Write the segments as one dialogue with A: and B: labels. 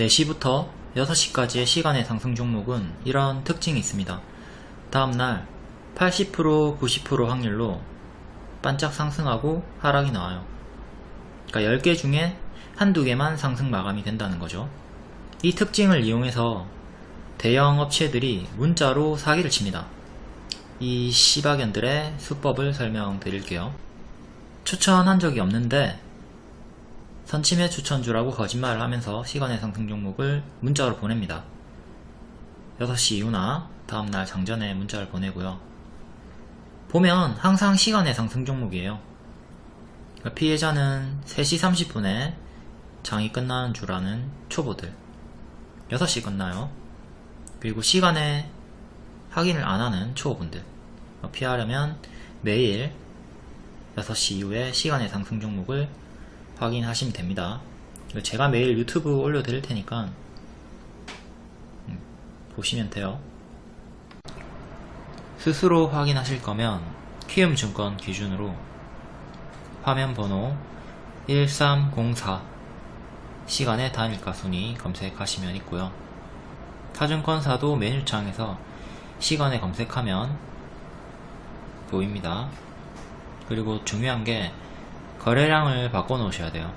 A: 4시부터 6시까지의 시간의 상승 종목은 이런 특징이 있습니다. 다음날 80% 90% 확률로 반짝 상승하고 하락이 나와요. 그러니까 10개 중에 한두 개만 상승 마감이 된다는 거죠. 이 특징을 이용해서 대형 업체들이 문자로 사기를 칩니다. 이 시바견들의 수법을 설명드릴게요. 추천한 적이 없는데 선침해 추천주라고 거짓말을 하면서 시간의 상승 종목을 문자로 보냅니다. 6시 이후나 다음날 장전에 문자를 보내고요. 보면 항상 시간의 상승 종목이에요. 그러니까 피해자는 3시 30분에 장이 끝나는 줄 아는 초보들 6시 끝나요. 그리고 시간에 확인을 안 하는 초보분들 피하려면 매일 6시 이후에 시간의 상승 종목을 확인하시면 됩니다. 제가 매일 유튜브 올려드릴 테니까 음, 보시면 돼요. 스스로 확인하실 거면 키움증권 기준으로 화면 번호 1304 시간의 단일가 순위 검색하시면 있고요. 타증권사도 메뉴창에서 시간에 검색하면 보입니다. 그리고 중요한 게 거래량을 바꿔 놓으셔야 돼요.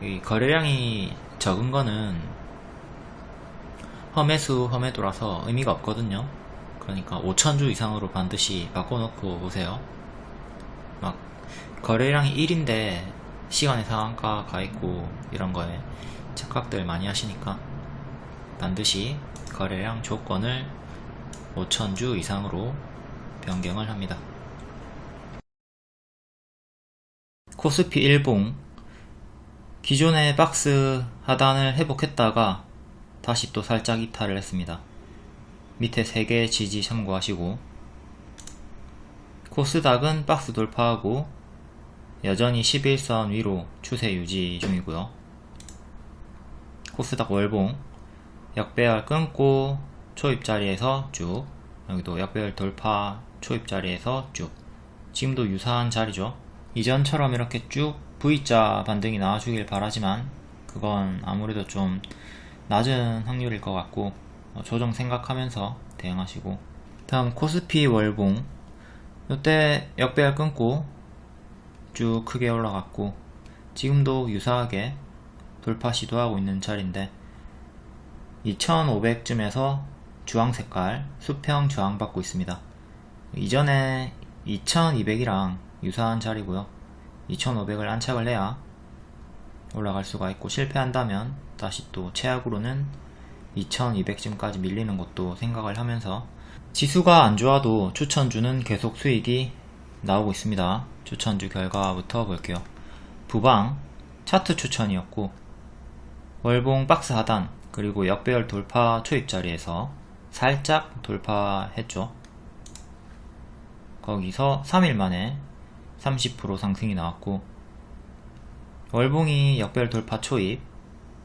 A: 이 거래량이 적은 거는 험해수 험해도라서 의미가 없거든요. 그러니까 5천주 이상으로 반드시 바꿔 놓고 오세요. 막 거래량이 1인데 시간의 상한가 가 있고 이런 거에 착각들 많이 하시니까 반드시 거래량 조건을 5천주 이상으로 변경을 합니다. 코스피 일봉 기존의 박스 하단을 회복했다가 다시 또 살짝 이탈을 했습니다. 밑에 3개의 지지 참고하시고 코스닥은 박스 돌파하고 여전히 11선 위로 추세 유지 중이고요. 코스닥 월봉 역배열 끊고 초입 자리에서 쭉 여기도 역배열 돌파 초입 자리에서 쭉 지금도 유사한 자리죠. 이전처럼 이렇게 쭉 V자 반등이 나와주길 바라지만 그건 아무래도 좀 낮은 확률일 것 같고 어, 조정 생각하면서 대응하시고. 다음 코스피 월봉. 이때 역배열 끊고 쭉 크게 올라갔고 지금도 유사하게 돌파 시도하고 있는 자리인데 2500쯤에서 주황색깔 수평 저항 받고 있습니다. 이전에 2200이랑 유사한 자리고요. 2500을 안착을 해야 올라갈 수가 있고 실패한다면 다시 또 최악으로는 2200쯤까지 밀리는 것도 생각을 하면서 지수가 안 좋아도 추천주는 계속 수익이 나오고 있습니다. 추천주 결과부터 볼게요. 부방 차트 추천이었고 월봉 박스 하단 그리고 역배열 돌파 초입 자리에서 살짝 돌파했죠. 거기서 3일 만에 30% 상승이 나왔고 월봉이 역별 돌파 초입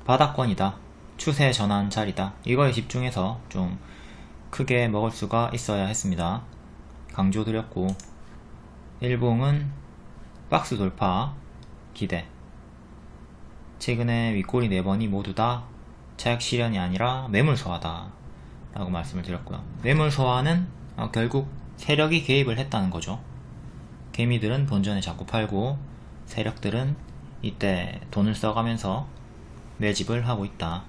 A: 바닥권이다. 추세 전환 자리다. 이거에 집중해서 좀 크게 먹을 수가 있어야 했습니다. 강조드렸고 일봉은 박스 돌파 기대. 최근에 윗꼬리 4번이 모두 다 차액 실현이 아니라 매물 소화다. 라고 말씀을 드렸고요. 매물 소화는 어, 결국 세력이 개입을 했다는 거죠 개미들은 본전에 자꾸 팔고 세력들은 이때 돈을 써가면서 매집을 하고 있다.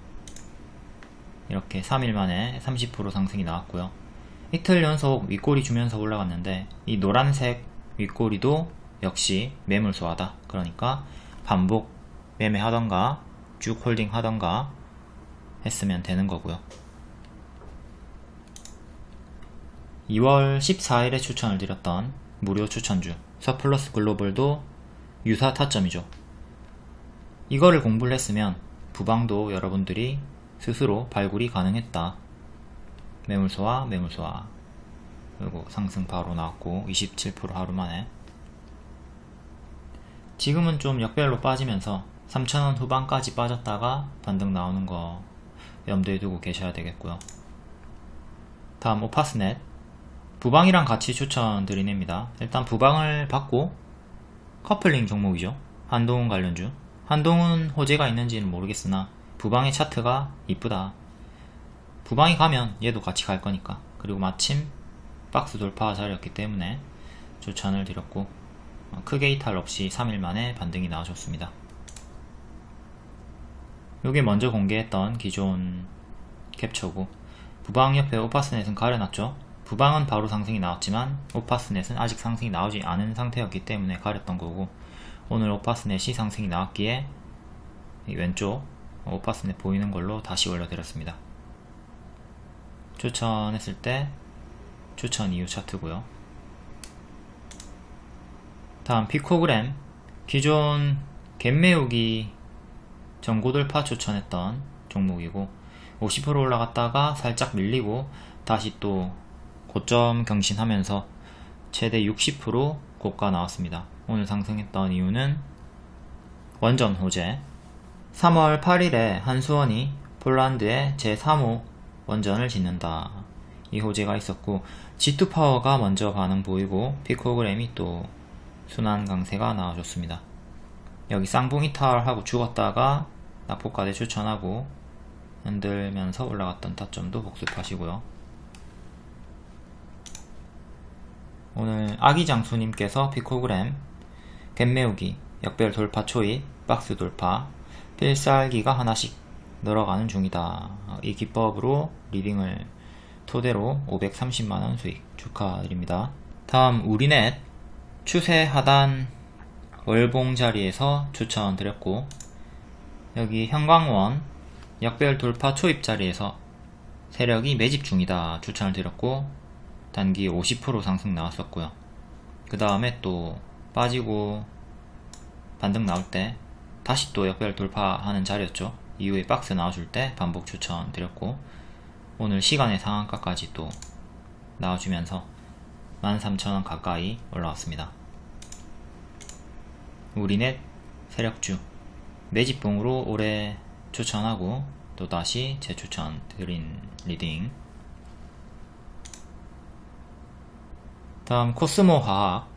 A: 이렇게 3일 만에 30% 상승이 나왔고요. 이틀 연속 윗꼬리 주면서 올라갔는데 이 노란색 윗꼬리도 역시 매물 소화다. 그러니까 반복 매매하던가 쭉 홀딩 하던가 했으면 되는 거고요. 2월 14일에 추천을 드렸던 무료 추천주 서플러스 글로벌도 유사 타점이죠. 이거를 공부를 했으면 부방도 여러분들이 스스로 발굴이 가능했다. 매물소와 매물소와 그리고 상승 바로 나왔고 27% 하루 만에 지금은 좀 역별로 빠지면서 3,000원 후반까지 빠졌다가 반등 나오는 거 염두에 두고 계셔야 되겠고요. 다음 오파스넷 부방이랑 같이 추천드리냅니다. 일단 부방을 받고 커플링 종목이죠. 한동훈 관련주. 한동훈 호재가 있는지는 모르겠으나 부방의 차트가 이쁘다. 부방이 가면 얘도 같이 갈 거니까. 그리고 마침 박스 돌파 자리였기 때문에 추천을 드렸고 어, 크게 이탈 없이 3일 만에 반등이 나와줬습니다. 요게 먼저 공개했던 기존 캡처고 부방 옆에 오파스넷은 가려놨죠 부방은 바로 상승이 나왔지만 오파스넷은 아직 상승이 나오지 않은 상태였기 때문에 가렸던 거고 오늘 오파스넷이 상승이 나왔기에 왼쪽 오파스넷 보이는 걸로 다시 올려드렸습니다. 추천했을 때 추천 이후 차트고요. 다음 피코그램. 기존 갭매우기 전고돌파 추천했던 종목이고 50% 올라갔다가 살짝 밀리고 다시 또 고점 경신하면서 최대 60% 고가 나왔습니다. 오늘 상승했던 이유는 원전 호재 3월 8일에 한수원이 폴란드에 제3호 원전을 짓는다. 이 호재가 있었고 G2파워가 먼저 반응 보이고 피코그램이 또 순환 강세가 나와줬습니다. 여기 쌍봉 이 탈하고 죽었다가 낙폭과대 추천하고 흔들면서 올라갔던 타점도 복습하시고요. 오늘 아기장수님께서 피코그램 갭매우기 역별 돌파 초입 박스 돌파 필살기가 하나씩 늘어가는 중이다. 이 기법으로 리딩을 토대로 530만원 수익 축하드립니다. 다음 우리넷 추세 하단 월봉 자리에서 추천드렸고 여기 형광원 역별 돌파 초입 자리에서 세력이 매집 중이다 추천을 드렸고 단기 50% 상승 나왔었고요. 그 다음에 또 빠지고 반등 나올 때 다시 또 역별 돌파하는 자리였죠. 이후에 박스 나와줄 때 반복 추천 드렸고 오늘 시간외 상한가까지 또 나와주면서 13,000원 가까이 올라왔습니다. 우리넷 세력주 매집봉으로 올해 추천하고 또다시 재추천 드린 leading 다음 코스모 화학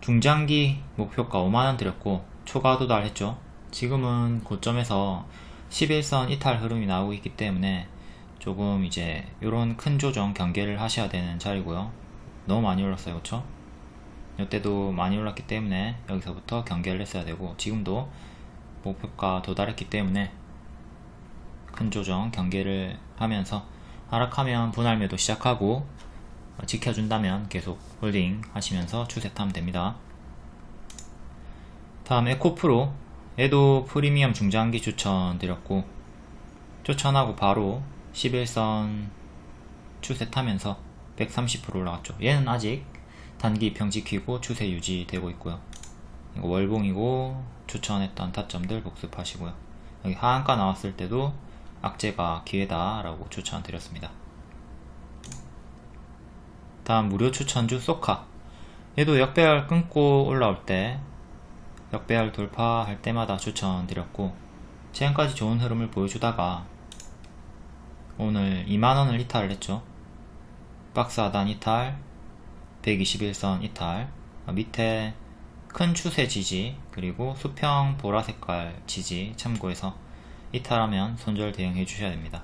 A: 중장기 목표가 5만원 드렸고 초과 도달했죠. 지금은 고점에서 11선 이탈 흐름이 나오고 있기 때문에 조금 이제 이런 큰 조정 경계를 하셔야 되는 자리고요. 너무 많이 올랐어요. 그쵸? 이때도 많이 올랐기 때문에 여기서부터 경계를 했어야 되고 지금도 목표가 도달했기 때문에 큰 조정 경계를 하면서 하락하면 분할 매도 시작하고 지켜준다면 계속 홀딩 하시면서 추세 타면 됩니다. 다음 에코프로. 얘도 프리미엄 중장기 추천드렸고 추천하고 바로 11선 추세 타면서 130% 올라갔죠. 얘는 아직 단기 평 지키고 추세 유지되고 있고요. 월봉이고 추천했던 타점들 복습하시고요. 여기 하한가 나왔을 때도 악재가 기회다 라고 추천드렸습니다 다음 무료 추천주 소카. 얘도 역배열 끊고 올라올 때 역배열 돌파할 때마다 추천드렸고 최근까지 좋은 흐름을 보여주다가 오늘 2만원을 이탈을 했죠. 박스 하단 이탈 121선 이탈 밑에 큰 추세 지지 그리고 수평 보라 색깔 지지 참고해서 이탈하면 손절 대응해 주셔야 됩니다.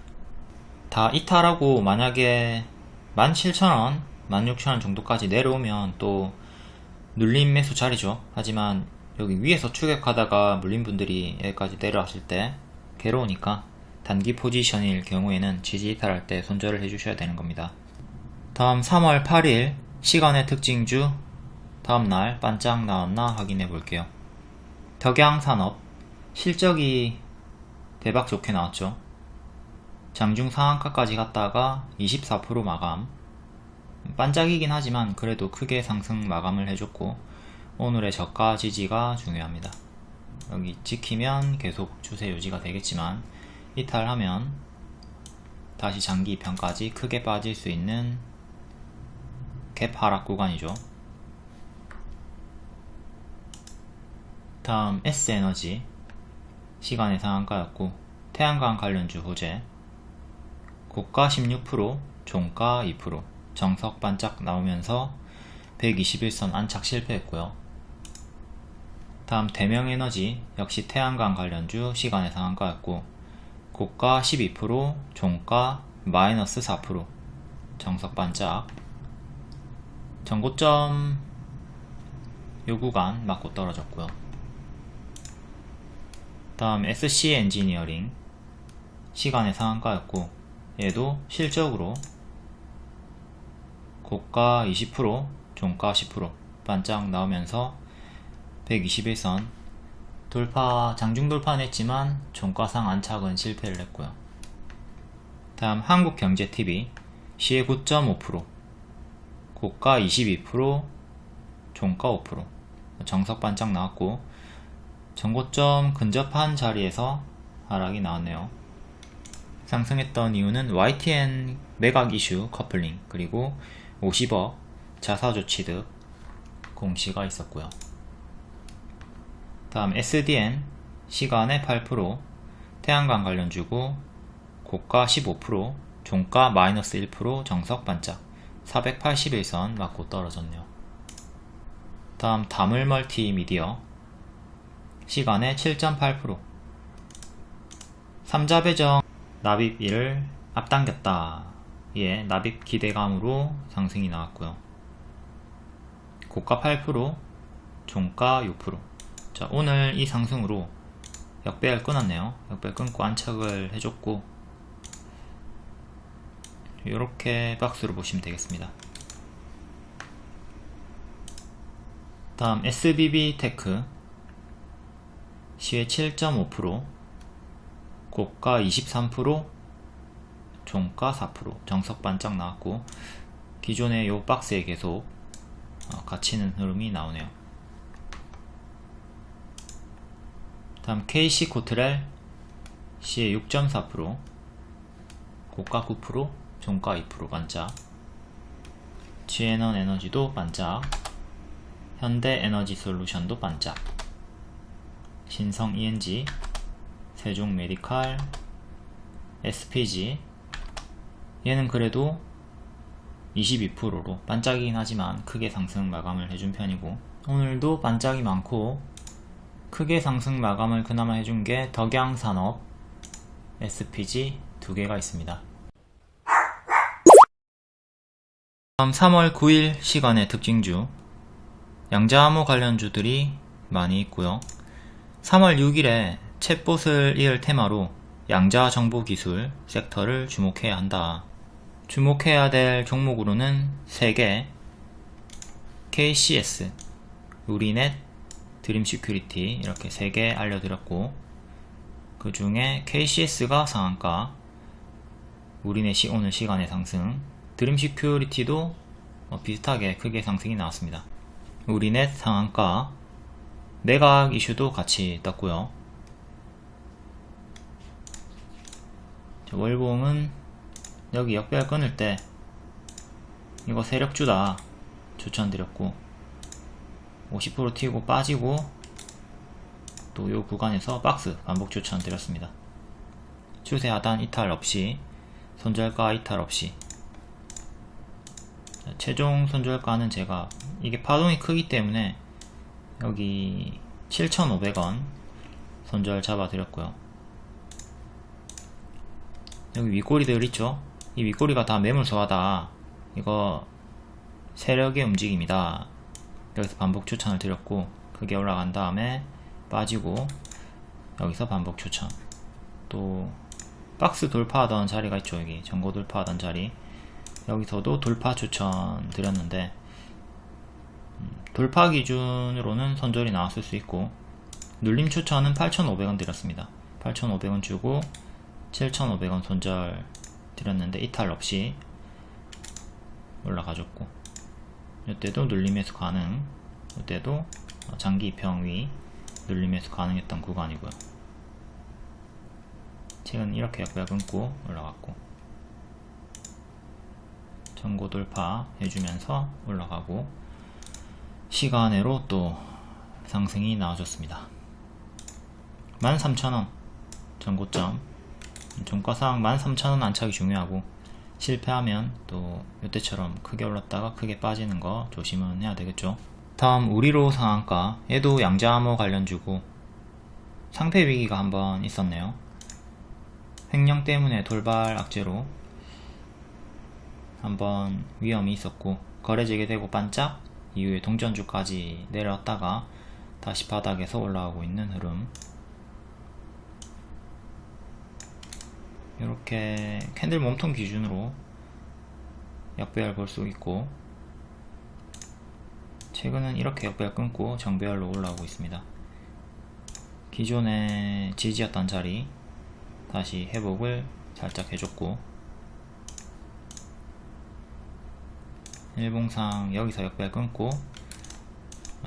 A: 다 이탈하고 만약에 17,000원 16,000원 정도까지 내려오면 또 눌림 매수 자리죠. 하지만 여기 위에서 추격하다가 물린 분들이 여기까지 내려왔을 때 괴로우니까 단기 포지션일 경우에는 지지 이탈할 때 손절을 해주셔야 되는 겁니다. 다음 3월 8일 시간의 특징주 다음날 반짝 나왔나 확인해 볼게요. 덕양산업 실적이 대박 좋게 나왔죠. 장중 상한가까지 갔다가 24% 마감 반짝이긴 하지만 그래도 크게 상승 마감을 해줬고 오늘의 저가 지지가 중요합니다. 여기 지키면 계속 추세 유지가 되겠지만 이탈하면 다시 장기 2편까지 크게 빠질 수 있는 갭 하락 구간이죠. 다음 S에너지 시간의 상한가였고 태양광 관련주 호재 고가 16% 종가 2% 정석 반짝 나오면서 121선 안착 실패했고요. 다음 대명에너지 역시 태양광 관련주 시간의 상한가였고 고가 12% 종가 마이너스 4% 정석 반짝. 전고점 요 구간 맞고 떨어졌고요. 다음 SC 엔지니어링. 시간의 상한가였고 얘도 실적으로 고가 20% 종가 10% 반짝 나오면서 121선 돌파 장중 돌파는 했지만 종가상 안착은 실패를 했고요. 다음 한국경제TV 시의 9.5% 고가 22% 종가 5% 정석 반짝 나왔고 전고점 근접한 자리에서 하락이 나왔네요. 상승했던 이유는 YTN 매각 이슈 커플링 그리고 50억 자사조 취득 공시가 있었고요. 다음 SDN 시간의 8% 태양광 관련 주고 고가 15% 종가 마이너스 1% 정석 반짝 481선 맞고 떨어졌네요. 다음 다물 멀티미디어 시간의 7.8% 삼자 배정 납입일을 앞당겼다 예, 납입 기대감으로 상승이 나왔고요 고가 8% 종가 6% 자, 오늘 이 상승으로 역배열 끊었네요. 역배열 끊고 안착을 해줬고 이렇게 박스로 보시면 되겠습니다. 다음 SBB 테크 시가 7.5% 고가 23% 종가 4% 정석 반짝 나왔고 기존의 요 박스에 계속 어, 갇히는 흐름이 나오네요. 다음 KC 코트렐 C의 6.4% 고가 9% 종가 2% 반짝. 지에넌 에너지도 반짝. 현대 에너지 솔루션도 반짝. 신성 ENG 세종 메디칼 SPG 얘는 그래도 22%로 반짝이긴 하지만 크게 상승 마감을 해준 편이고 오늘도 반짝이 많고 크게 상승 마감을 그나마 해준 게 덕양산업, SPG 두 개가 있습니다. 다음 3월 9일 시간의 특징주 양자암호 관련주들이 많이 있고요. 3월 6일에 챗봇을 이을 테마로 양자정보기술 섹터를 주목해야 한다. 주목해야 될 종목으로는 3개 KCS, 우리넷, 드림 시큐리티 이렇게 3개 알려드렸고 그 중에 KCS가 상한가 우리넷이 오늘 시간외 상승 드림 시큐리티도 어, 비슷하게 크게 상승이 나왔습니다. 우리넷 상한가 매각 이슈도 같이 떴고요. 월봉은 여기 역별 끊을 때 이거 세력주다 추천드렸고 50% 튀고 빠지고 또 요 구간에서 박스 반복 추천 드렸습니다. 추세 하단 이탈 없이 손절가 이탈 없이. 자, 최종 손절가는 제가 이게 파동이 크기 때문에 여기 7,500원 손절 잡아 드렸고요. 여기 윗꼬리들 있죠 이 윗꼬리가 다 매물소하다. 이거 세력의 움직임이다. 여기서 반복 추천을 드렸고 크게 올라간 다음에 빠지고 여기서 반복 추천 또 박스 돌파하던 자리가 있죠 여기. 전고 돌파하던 자리. 여기서도 돌파 추천 드렸는데 음, 돌파 기준으로는 선절이 나왔을 수 있고 눌림 추천은 8,500원 드렸습니다. 8,500원 주고 7,500원 손절 드렸는데 이탈 없이 올라가줬고 이때도 눌림에서 가능 이때도 장기 평위 눌림에서 가능했던 구간이고요. 최근 이렇게 약간 끊고 올라갔고 전고 돌파 해주면서 올라가고 시간으로 또 상승이 나와줬습니다. 13,000원 전고점 종가상 13,000원 안착이 중요하고 실패하면 또 이때처럼 크게 올랐다가 크게 빠지는 거 조심은 해야 되겠죠. 다음 우리로 상한가 얘도 양자암호 관련주고 상패 위기가 한번 있었네요. 횡령 때문에 돌발 악재로 한번 위험이 있었고 거래 재개되고 반짝 이후에 동전주까지 내려왔다가 다시 바닥에서 올라오고 있는 흐름 이렇게 캔들 몸통 기준으로 역배열 볼 수 있고 최근은 이렇게 역배열 끊고 정배열로 올라오고 있습니다. 기존에 지지였던 자리 다시 회복을 살짝 해줬고 일봉상 여기서 역배열 끊고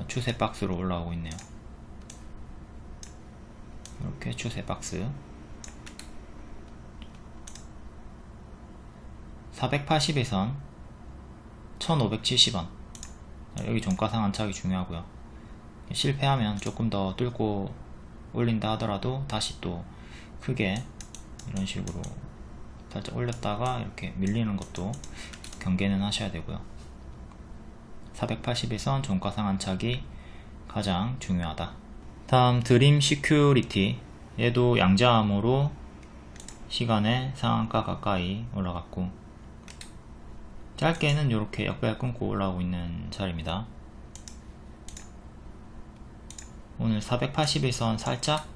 A: 추세 박스로 올라오고 있네요. 이렇게 추세 박스 480에선 1570원 여기 종가상 안착이 중요하고요. 실패하면 조금 더 뚫고 올린다 하더라도 다시 또 크게 이런 식으로 살짝 올렸다가 이렇게 밀리는 것도 경계는 하셔야 되고요. 480일선 종가상 안착이 가장 중요하다. 다음 드림 시큐리티 얘도 양자암호로 시간외 상한가 가까이 올라갔고 짧게는 이렇게 역배열 끊고 올라오고 있는 자리입니다. 오늘 480일선 살짝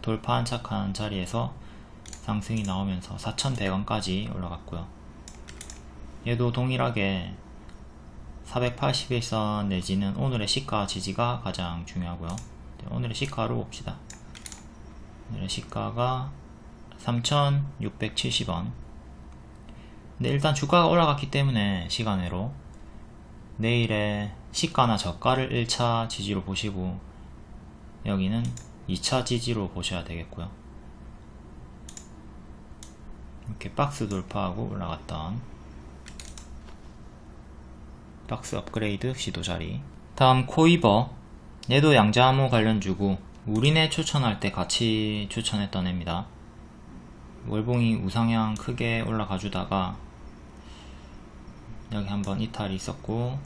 A: 돌파 안착한 자리에서 상승이 나오면서 4100원까지 올라갔고요. 얘도 동일하게 481선 내지는 오늘의 시가 지지가 가장 중요하고요. 오늘의 시가로 봅시다. 오늘의 시가가 3670원 근데 일단 주가가 올라갔기 때문에 시간외로 내일의 시가나 저가를 1차 지지로 보시고 여기는 2차 지지로 보셔야 되겠고요. 이렇게 박스 돌파하고 올라갔던 박스 업그레이드 시도 자리. 다음 코이버. 얘도 양자암호 관련주고 우리네 추천할 때 같이 추천했던 애입니다 월봉이 우상향 크게 올라가 주다가 여기 한번 이탈이 있었고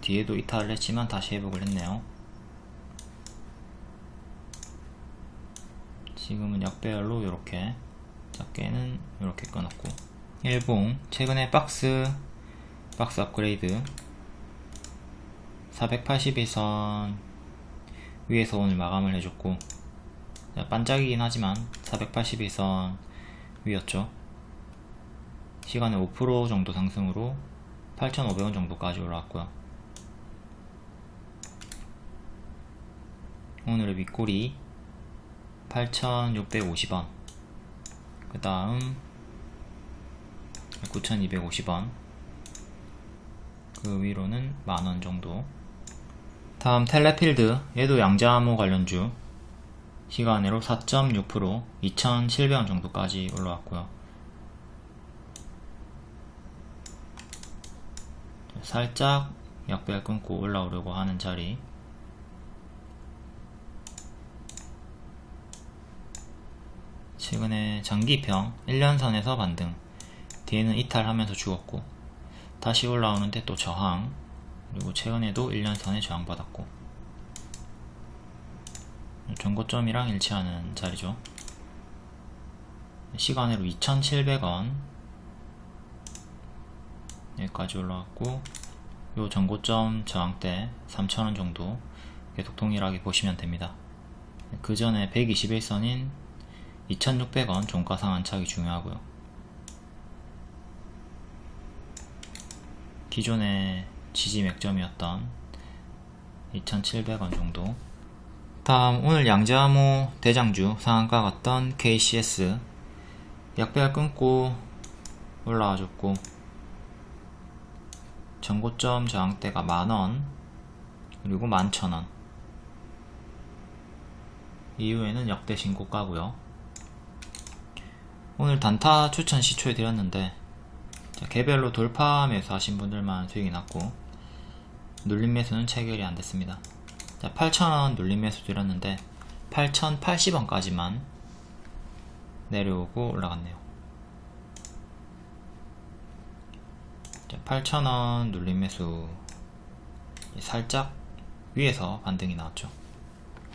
A: 뒤에도 이탈을 했지만 다시 회복을 했네요. 지금은 역배열로 이렇게 작게는 이렇게 끊었고. 일봉 최근에 박스 박스 업그레이드. 481선 위에서 오늘 마감을 해줬고 반짝이긴 하지만 481선 위였죠. 시간에 5% 정도 상승으로 8,500원 정도까지 올라왔고요. 오늘의 윗골이 8,650원. 그 다음 9,250원. 그 위로는 만원 정도. 다음 텔레필드 얘도 양자암호 관련주 시간으로 4.6% 2,700원 정도까지 올라왔고요. 살짝 약배열 끊고 올라오려고 하는 자리. 최근에 장기평 1년선에서 반등. 뒤에는 이탈하면서 죽었고 다시 올라오는데 또 저항. 그리고 최근에도 1년선에 저항받았고 전고점이랑 일치하는 자리죠. 시간으로 2700원 여기까지 올라왔고 요 전고점 저항대 3000원 정도 계속 동일하게 보시면 됩니다. 그 전에 121선인 2600원 종가상 안착이 중요하고요. 기존의 지지 맥점이었던 2700원 정도 다음 오늘 양자암호 대장주 상한가 갔던 KCS 약배열 끊고 올라와줬고 전고점 저항대가 만원 그리고 만천원. 이후에는 역대 신고가고요. 오늘 단타 추천 시초해 드렸는데 개별로 돌파 매수 하신 분들만 수익이 났고 눌림 매수는 체결이 안 됐습니다 8,000원 눌림 매수 드렸는데 8,080원까지만 내려오고 올라갔네요. 8,000원 눌림 매수 살짝 위에서 반등이 나왔죠.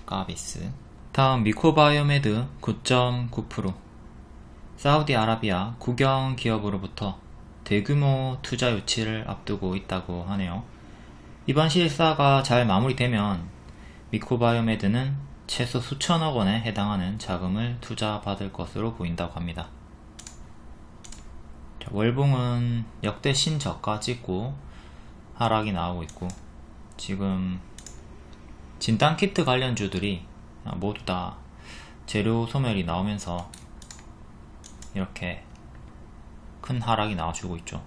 A: 까비스. 다음 미코바이오메드 9.9% 사우디아라비아 국영 기업으로부터 대규모 투자 유치를 앞두고 있다고 하네요. 이번 실사가 잘 마무리되면 미코바이오메드는 최소 수천억 원에 해당하는 자금을 투자받을 것으로 보인다고 합니다. 자, 월봉은 역대 신저가 찍고 하락이 나오고 있고 지금 진단키트 관련주들이 모두 다 재료 소멸이 나오면서 이렇게 큰 하락이 나와주고 있죠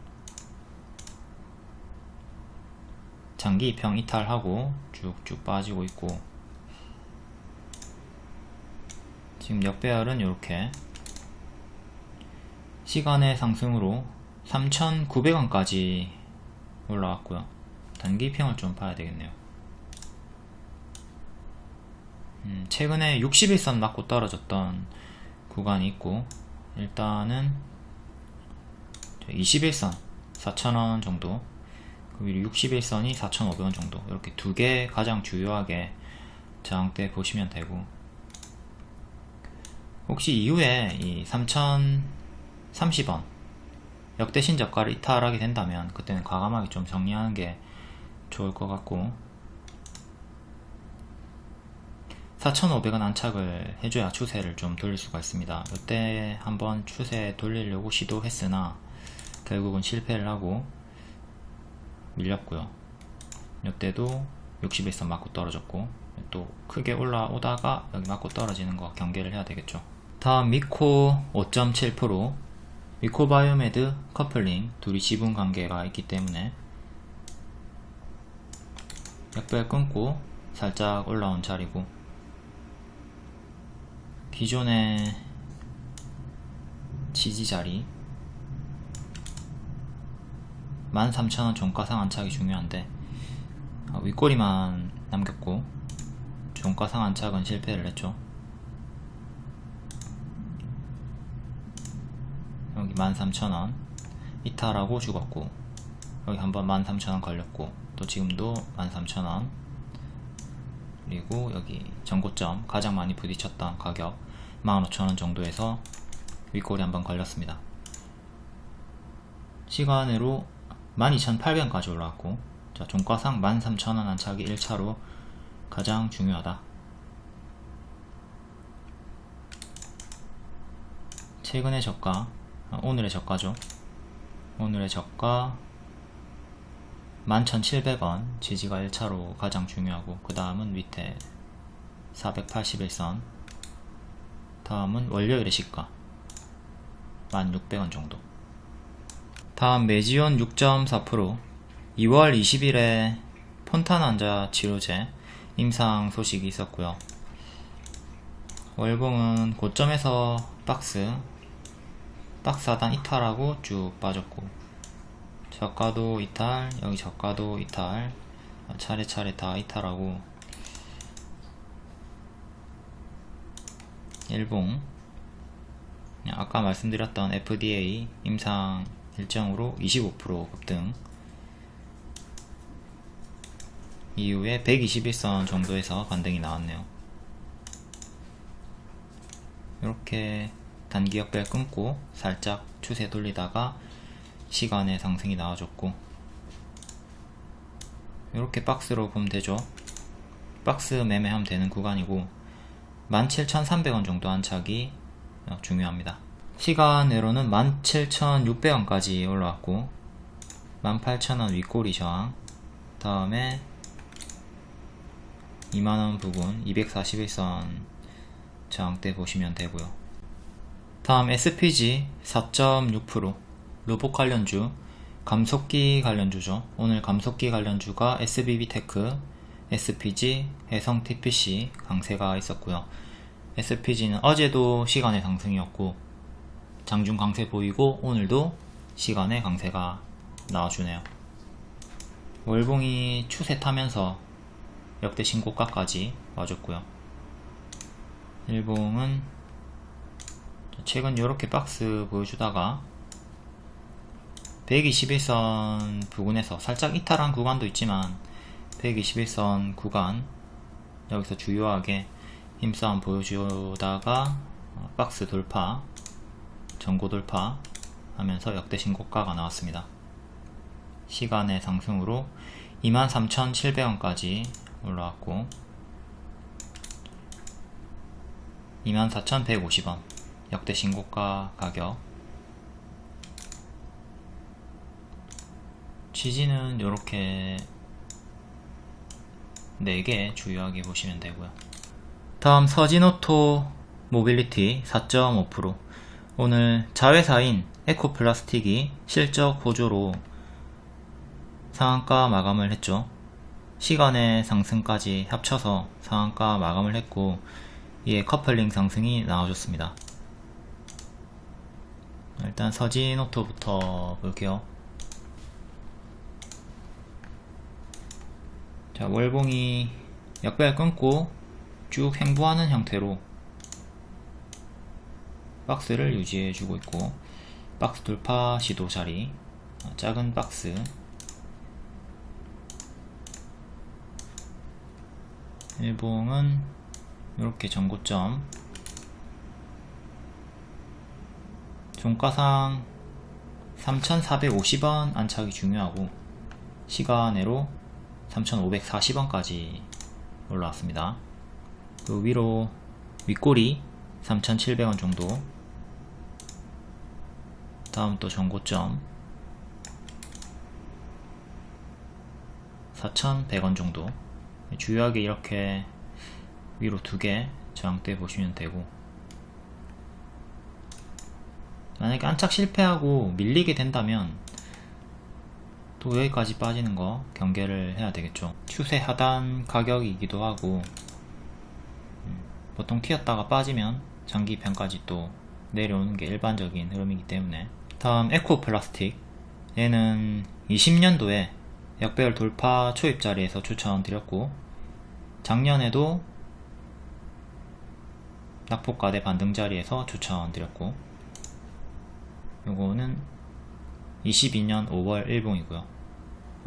A: 장기 입형 이탈하고 쭉쭉 빠지고 있고. 지금 역배열은 이렇게. 시간의 상승으로 3,900원까지 올라왔고요. 단기 입형을 좀 봐야 되겠네요. 음, 최근에 61선 맞고 떨어졌던 구간이 있고 일단은 21선 4,000원 정도 61선이 4,500원 정도. 이렇게 두 개 가장 주요하게 저항대 보시면 되고. 혹시 이후에 이 3,030원 역대 신저가를 이탈하게 된다면 그때는 과감하게 좀 정리하는 게 좋을 것 같고. 4,500원 안착을 해줘야 추세를 좀 돌릴 수가 있습니다. 이때 한번 추세 돌리려고 시도했으나 결국은 실패를 하고 밀렸고요. 이때도 61선 맞고 떨어졌고 또 크게 올라오다가 여기 맞고 떨어지는 거 경계를 해야 되겠죠. 다음 미코 5.7% 미코바이오메드 커플링 둘이 지분 관계가 있기 때문에 약별 끊고 살짝 올라온 자리고 기존의 지지 자리 13,000원 종가상 안착이 중요한데 아, 윗꼬리만 남겼고 종가상 안착은 실패를 했죠. 여기 13,000원. 이탈하고 죽었고 여기 한번 13,000원 걸렸고 또 지금도 13,000원. 그리고 여기 전고점 가장 많이 부딪혔던 가격 15,000원 정도에서 윗골이 한번 걸렸습니다. 시간으로 12,800원까지 올라왔고 자, 종가상 13,000원 안착이 1차로 가장 중요하다. 최근의 저가 아, 오늘의 저가죠. 오늘의 저가 11,700원 지지가 1차로 가장 중요하고 그 다음은 밑에 481선 다음은 월요일의 시가 1600원 정도 다음 메지온 6.4% 2월 20일에 폰탄 환자 치료제 임상 소식이 있었고요. 월봉은 고점에서 박스 박스 하단 이탈하고 쭉 빠졌고 저가도 이탈 여기 저가도 이탈 차례차례 다 이탈하고 일봉 아까 말씀드렸던 FDA 임상 일정으로 25% 급등. 이후에 121선 정도에서 반등이 나왔네요. 이렇게 단기 역별 끊고 살짝 추세 돌리다가 시간의 상승이 나와줬고. 이렇게 박스로 보면 되죠. 박스 매매하면 되는 구간이고 17,300원 정도 안착이 중요합니다 시간으로는 17,600원까지 올라왔고 18,000원 윗꼬리 저항. 다음에 2만원 부분 241선 저항대 보시면 되고요. 다음 SPG 4.6% 로봇 관련주 감속기 관련주죠. 오늘 감속기 관련주가 SBB테크 SPG, 해성TPC 강세가 있었고요. SPG는 어제도 시간의 상승이었고 장중 강세 보이고 오늘도 시간의 강세가 나와주네요. 월봉이 추세 타면서 역대 신고가까지 와줬고요. 일봉은 최근 이렇게 박스 보여주다가 121선 부근에서 살짝 이탈한 구간도 있지만 121선 구간 여기서 주요하게 힘싸움 보여주다가 어, 박스 돌파 전고 돌파 하면서 역대 신고가가 나왔습니다. 시간의 상승으로 23,700원까지 올라왔고 24,150원 역대 신고가 가격. 지지는 이렇게 4개 주요하게 보시면 되고요. 다음 서진오토 모빌리티 4.5% 오늘 자회사인 에코플라스틱이 실적 호조로 상한가 마감을 했죠. 시간외 상승까지 합쳐서 상한가 마감을 했고 이에 커플링 상승이 나와줬습니다. 일단 서진오토부터 볼게요. 자 월봉이 역배열 끊고 쭉 횡보하는 형태로 박스를 유지해 주고 있고 박스 돌파 시도 자리 어, 작은 박스. 일봉은 이렇게 전고점. 종가상 3450원 안착이 중요하고 시간으로 3540원까지 올라왔습니다. 그 위로 윗꼬리 3700원 정도 다음 또 전고점. 4100원 정도. 주요하게 이렇게 위로 두 개 저항대 보시면 되고. 만약에 안착 실패하고 밀리게 된다면 또 여기까지 빠지는 거 경계를 해야 되겠죠. 추세 하단 가격이기도 하고. 음, 보통 튀었다가 빠지면 장기 편까지 또 내려오는 게 일반적인 흐름이기 때문에 다음 에코 플라스틱 얘는 20년도에 역배열 돌파 초입 자리에서 추천드렸고 작년에도 낙폭가대 반등 자리에서 추천드렸고 요거는 22년 5월 일봉이고요.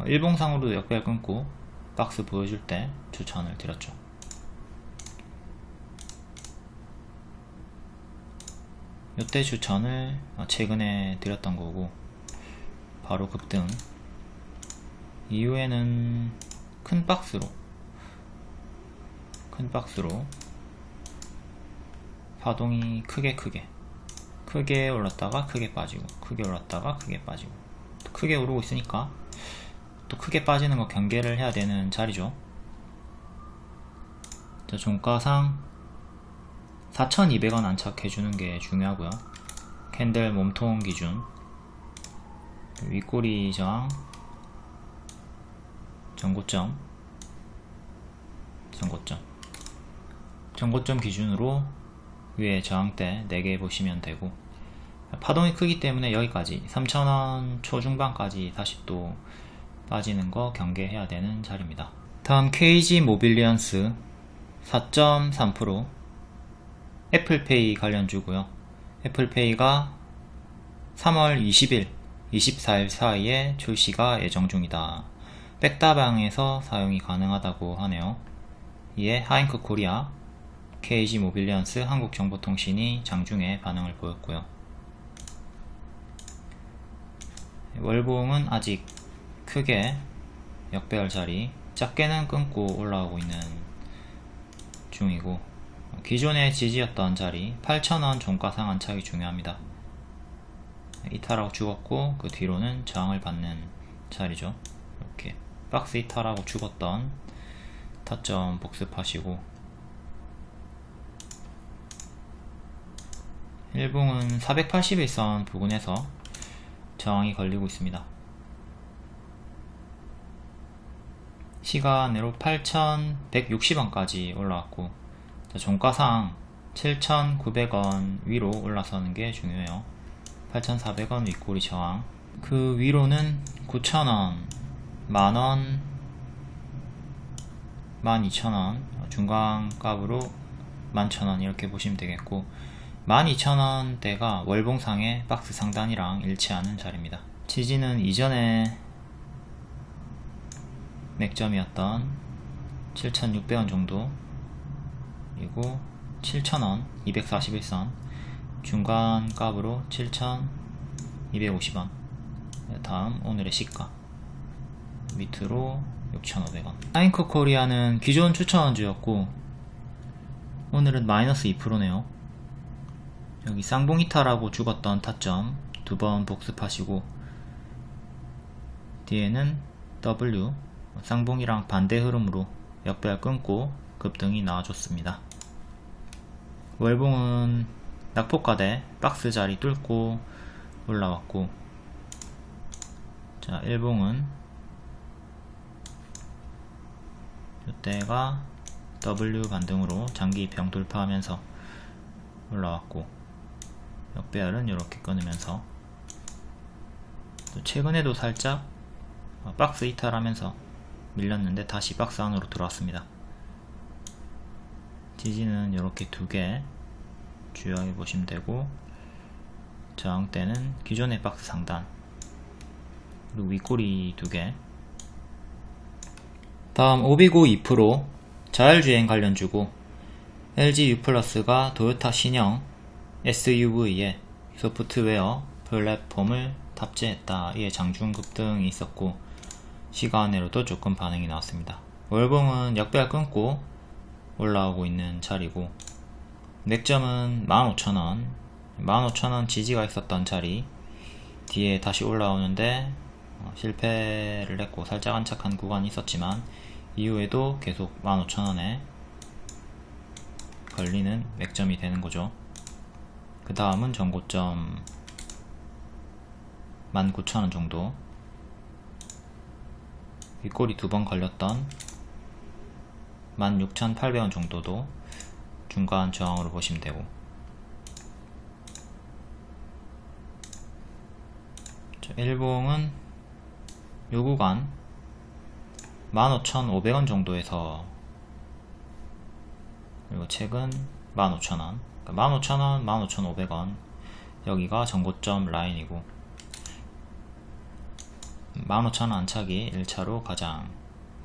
A: 일봉상으로도 역배열 끊고 박스 보여줄 때 추천을 드렸죠 이때 추천을 최근에 드렸던 거고 바로 급등. 이후에는 큰 박스로 큰 박스로 파동이 크게 크게 크게 올랐다가 크게 빠지고 크게 올랐다가 크게 빠지고 또 크게 오르고 있으니까 또 크게 빠지는 거 경계를 해야 되는 자리죠. 자 종가상 4200원 안착해주는 게 중요하고요. 캔들 몸통 기준. 윗꼬리 저항 전고점. 전고점. 전고점 기준으로 위에 저항대 4개 보시면 되고. 파동이 크기 때문에 여기까지. 3,000원 초중반까지 다시 또 빠지는 거 경계해야 되는 자리입니다. 다음 KG 모빌리언스. 4.3% 애플페이 관련주고요. 애플페이가 3월 20일 24일 사이에 출시가 예정 중이다. 백다방에서 사용이 가능하다고 하네요. 이에 하인크 코리아 KG 모빌리언스 한국정보통신이 장중에 반응을 보였고요. 월봉은 아직 크게 역배열 자리 작게는 끊고 올라오고 있는 중이고 기존의 지지였던 자리 8,000원 종가상 안착이 중요합니다. 이탈하고 죽었고 그 뒤로는 저항을 받는 자리죠. 이렇게 박스 이탈하고 죽었던 타점 복습하시고 일봉은 481선 부근에서 저항이 걸리고 있습니다. 시간으로 8,160원까지 올라왔고 종가상 7,900원 위로 올라서는 게 중요해요. 8,400원 윗꼬리 저항 그 위로는 9,000원, 만원, 12,000원 중간값으로 11,000원 이렇게 보시면 되겠고 12,000원대가 월봉상의 박스 상단이랑 일치하는 자리입니다. 지지는 이전에 맥점이었던 7,600원 정도 그리고 7,000원 241선. 중간 값으로 7,250원. 다음 오늘의 시가. 밑으로 6,500원. 하인커 코리아는 기존 추천주였고 오늘은 마이너스 2%네요. 여기 쌍봉이타라고 죽었던 타점 두 번 복습하시고 뒤에는 W 쌍봉이랑 반대 흐름으로 역배열 끊고 급등이 나와줬습니다. 월봉은 낙폭가대 박스 자리 뚫고 올라왔고 자 일봉은 이때가 W 반등으로 장기 병 돌파하면서 올라왔고 역배열은 이렇게 끊으면서 또 최근에도 살짝 어, 박스 이탈하면서 밀렸는데 다시 박스 안으로 들어왔습니다 지지는 이렇게 두 개 주요하게 보시면 되고 저항대는 기존의 박스 상단 그리고 윗꼬리 두 개 다음 오비고 2% 자율주행 관련 주고 LG U+가 도요타 신형 SUV에 소프트웨어 플랫폼을 탑재했다. 이에 장중 급 등이 있었고 시간으로도 조금 반응이 나왔습니다. 월봉은 역배열 끊고 올라오고 있는 자리고 맥점은 15,000원 15,000원 지지가 있었던 자리. 뒤에 다시 올라오는데 어, 실패를 했고 살짝 안착한 구간이 있었지만 이후에도 계속 15,000원에 걸리는 맥점이 되는 거죠. 그 다음은 전고점 19,000원 정도. 윗꼬리 두 번 걸렸던 16,800원 정도도 중간 저항으로 보시면 되고. 자, 일봉은 요 구간 15,500원 정도에서 그리고 최근 15,000원. 그러니까 15,000원, 15,500원. 여기가 전고점 라인이고. 15,000원 안착이 1차로 가장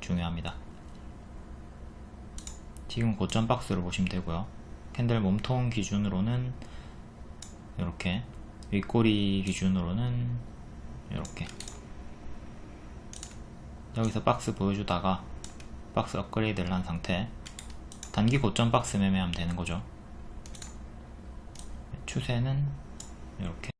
A: 중요합니다 지금 고점 박스를 보시면 되고요. 캔들 몸통 기준으로는 이렇게 윗꼬리 기준으로는 이렇게. 여기서 박스 보여주다가 박스 업그레이드를 한 상태. 단기 고점 박스 매매하면 되는 거죠. 추세는 이렇게